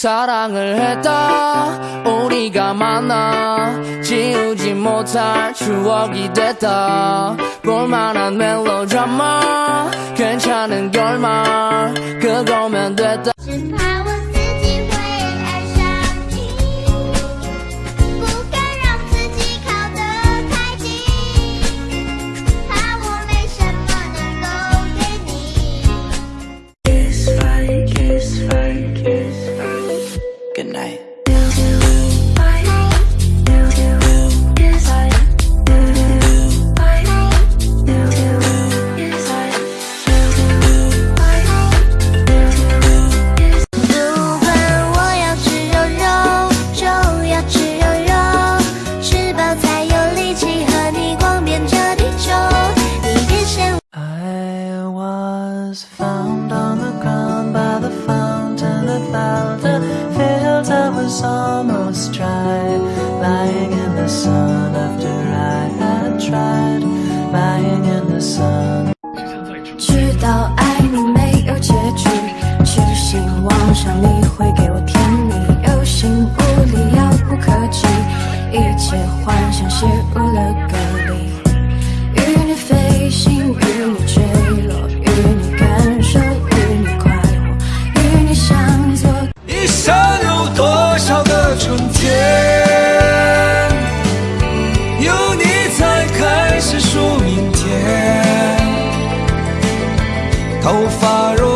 사랑을 했다. 우리가 만나 지우지 못할 추억이 됐다. 볼만한 멜로드라마 괜찮은 결말 그거면 됐다 tried, lying in the sun. 知道爱你没有结局，痴心妄想你会给我甜蜜，有心无力遥不可及，一切幻想陷入了隔离。与你飞行，与你坠落，与你感受，与你快活，与你相左。一生头发如，